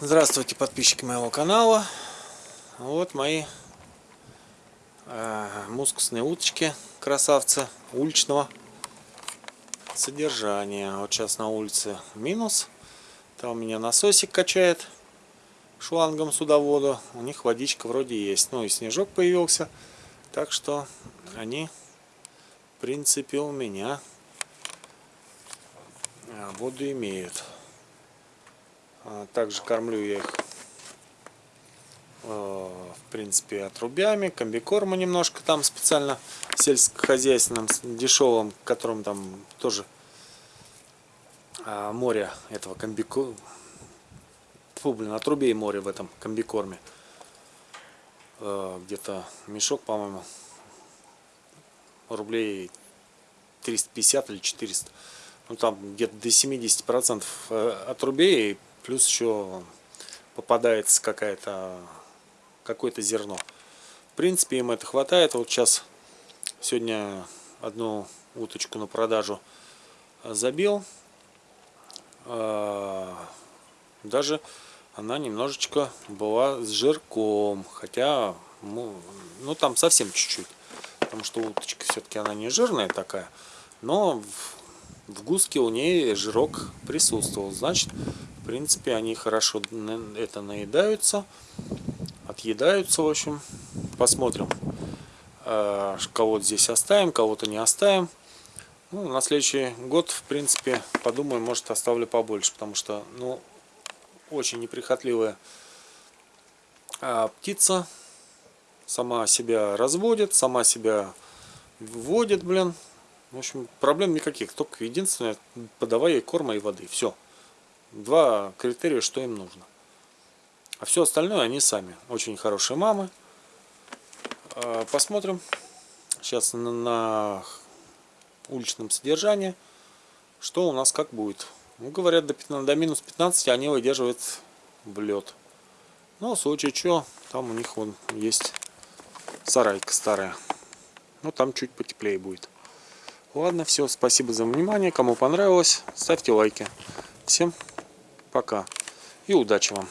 Здравствуйте, подписчики моего канала. Вот мои э, мускусные уточки, красавцы, уличного содержания. Вот сейчас на улице минус. Там у меня насосик качает шлангом судоводу. У них водичка вроде есть. Ну и снежок появился. Так что они, в принципе, у меня э, воду имеют. А, также кормлю я их, э, в принципе, отрубями, комбикорма немножко там специально сельскохозяйственным, дешевым, которым там тоже а, море этого комбикорма. Фу, блин, отрубей море в этом комбикорме. Где-то мешок, по-моему, рублей 350 или 400 ну там где-то до 70 процентов э, отрубей плюс еще попадается какая-то какое-то зерно. В принципе, им это хватает. Вот сейчас сегодня одну уточку на продажу забил. А, даже она немножечко была с жирком, хотя, ну, ну там совсем чуть-чуть, потому что уточка все-таки она не жирная такая, но в, в гуске у нее жирок присутствовал, значит принципе, они хорошо это наедаются, отъедаются, в общем. Посмотрим, э, кого-то здесь оставим, кого-то не оставим. Ну, на следующий год, в принципе, подумаю, может, оставлю побольше, потому что, ну, очень неприхотливая а, птица. Сама себя разводит, сама себя вводит, блин. В общем, проблем никаких. Только единственное, подавай ей корма и воды. Все два критерия, что им нужно. А все остальное они сами. Очень хорошие мамы. А, посмотрим сейчас на, уличном содержании, что у нас как будет. Ну, говорят, до, 15, до минус 15 они выдерживают в лед. Но в случае что, там у них вон есть сарайка старая. Ну, там чуть потеплее будет. Ладно, все, спасибо за внимание. Кому понравилось, ставьте лайки. Всем пока и удачи вам!